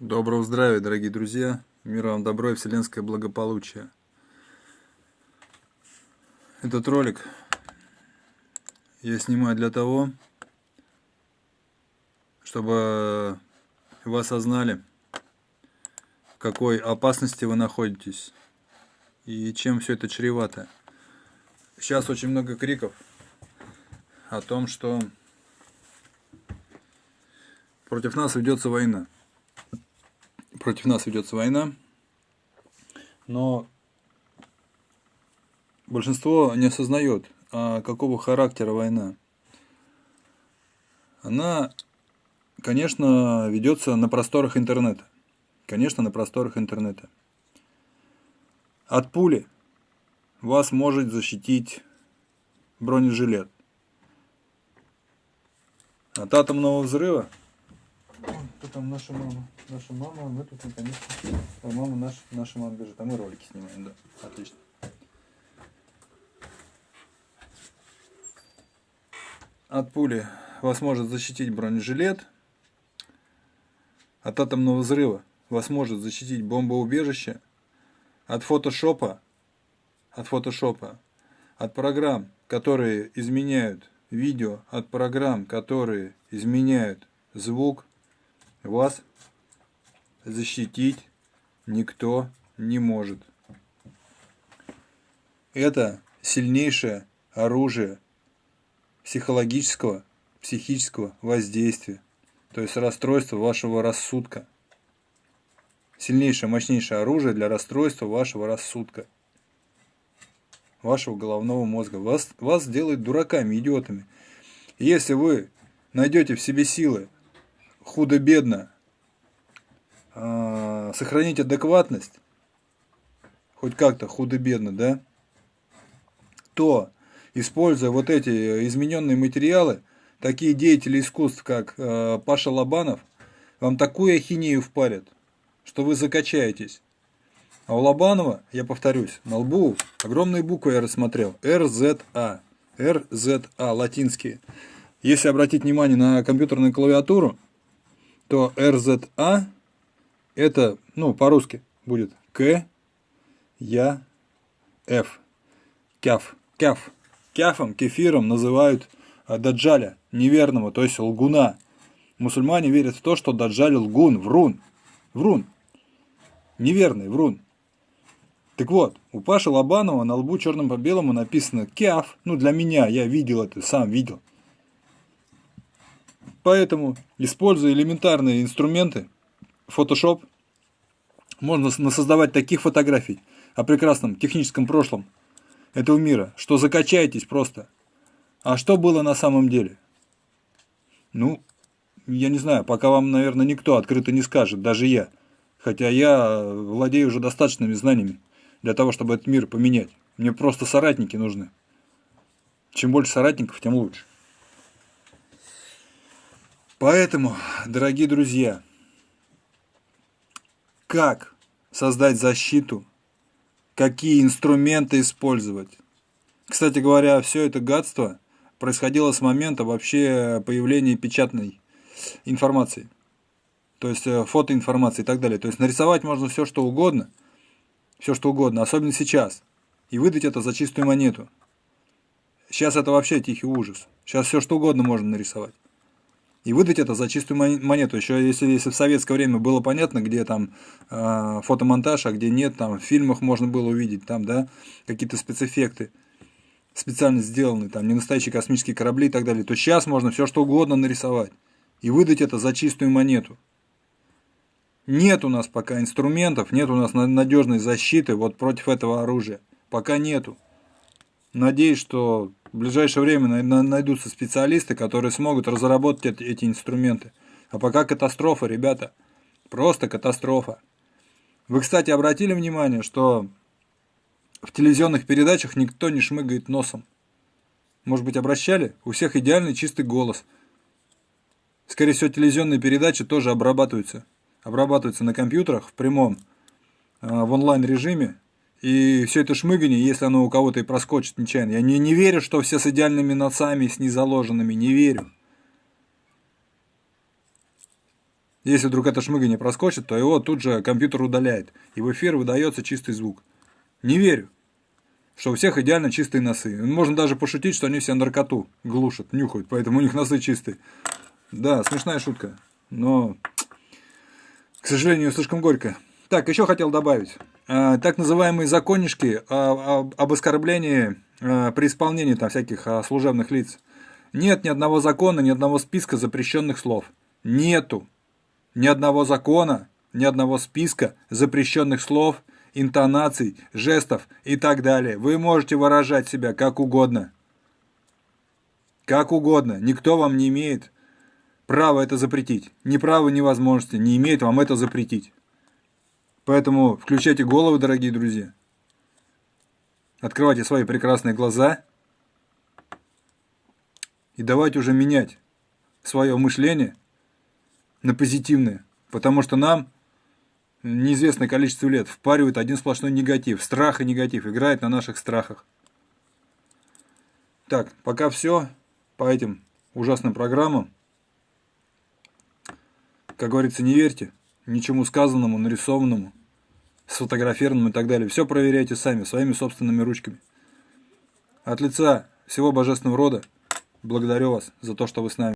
Доброго здравия, дорогие друзья! Мир вам добро и вселенское благополучие. Этот ролик я снимаю для того, чтобы вы осознали, в какой опасности вы находитесь и чем все это чревато. Сейчас очень много криков о том, что против нас ведется война против нас ведется война, но большинство не осознает, а какого характера война. Она, конечно, ведется на просторах интернета. Конечно, на просторах интернета. От пули вас может защитить бронежилет. От атомного взрыва кто там наша мама? Наша мама, мы тут наконец-то. Мама наша, наша мама бежит. А мы ролики снимаем, да. Отлично. От пули вас может защитить бронежилет. От атомного взрыва вас может защитить бомбоубежище. От фотошопа, от фотошопа, от программ, которые изменяют видео, от программ, которые изменяют звук, вас защитить никто не может. Это сильнейшее оружие психологического, психического воздействия, то есть расстройство вашего рассудка. Сильнейшее, мощнейшее оружие для расстройства вашего рассудка, вашего головного мозга. Вас, вас делает дураками, идиотами. Если вы найдете в себе силы худо-бедно э, сохранить адекватность, хоть как-то худо-бедно, да, то, используя вот эти измененные материалы, такие деятели искусств, как э, Паша Лобанов, вам такую ахинею впарят, что вы закачаетесь. А у Лобанова, я повторюсь, на лбу огромные буквы я рассмотрел. РЗА. РЗА, латинские. Если обратить внимание на компьютерную клавиатуру, то РЗА это, ну, по-русски будет К, Я, Ф. Кяф. Кяф. Кяфом, кефиром называют а, Даджаля, неверного, то есть лгуна. Мусульмане верят в то, что Даджаль лгун, врун. Врун. Неверный, врун. Так вот, у Паши Лобанова на лбу черным по белому написано «Кяф». Ну, для меня, я видел это, сам видел. Поэтому, используя элементарные инструменты, Photoshop, можно насоздавать таких фотографий о прекрасном техническом прошлом этого мира, что закачаетесь просто. А что было на самом деле? Ну, я не знаю, пока вам, наверное, никто открыто не скажет, даже я. Хотя я владею уже достаточными знаниями для того, чтобы этот мир поменять. Мне просто соратники нужны. Чем больше соратников, тем лучше. Поэтому, дорогие друзья, как создать защиту, какие инструменты использовать. Кстати говоря, все это гадство происходило с момента вообще появления печатной информации. То есть э, фотоинформации и так далее. То есть нарисовать можно все что угодно, все что угодно, особенно сейчас. И выдать это за чистую монету. Сейчас это вообще тихий ужас. Сейчас все что угодно можно нарисовать и выдать это за чистую монету. Еще если, если в советское время было понятно, где там э, фотомонтаж, а где нет, там в фильмах можно было увидеть, там, да, какие-то спецэффекты специально сделаны, там, не настоящие космические корабли и так далее, то сейчас можно все что угодно нарисовать и выдать это за чистую монету. Нет у нас пока инструментов, нет у нас надежной защиты вот против этого оружия. Пока нету. Надеюсь, что в ближайшее время найдутся специалисты, которые смогут разработать эти инструменты. А пока катастрофа, ребята. Просто катастрофа. Вы, кстати, обратили внимание, что в телевизионных передачах никто не шмыгает носом. Может быть, обращали? У всех идеальный чистый голос. Скорее всего, телевизионные передачи тоже обрабатываются. Обрабатываются на компьютерах в прямом, э, в онлайн режиме. И все это шмыгание, если оно у кого-то и проскочит нечаянно. Я не, не верю, что все с идеальными носами, с незаложенными. Не верю. Если вдруг это шмыгание проскочит, то его тут же компьютер удаляет, и в эфир выдается чистый звук. Не верю, что у всех идеально чистые носы. Можно даже пошутить, что они все наркоту глушат, нюхают, поэтому у них носы чистые. Да, смешная шутка, но, к сожалению, слишком горько. Так, еще хотел добавить. А, так называемые законнишки об оскорблении а, при исполнении там всяких а, служебных лиц. Нет ни одного закона, ни одного списка запрещенных слов. Нету ни одного закона, ни одного списка запрещенных слов, интонаций, жестов и так далее. Вы можете выражать себя как угодно. Как угодно. Никто вам не имеет права это запретить. Ни права, ни возможности не имеет вам это запретить. Поэтому включайте головы, дорогие друзья. Открывайте свои прекрасные глаза. И давайте уже менять свое мышление на позитивное. Потому что нам неизвестное количество лет впаривает один сплошной негатив. Страх и негатив. Играет на наших страхах. Так, пока все по этим ужасным программам. Как говорится, не верьте ничему сказанному, нарисованному, сфотографированному и так далее. Все проверяйте сами, своими собственными ручками. От лица всего божественного рода благодарю вас за то, что вы с нами.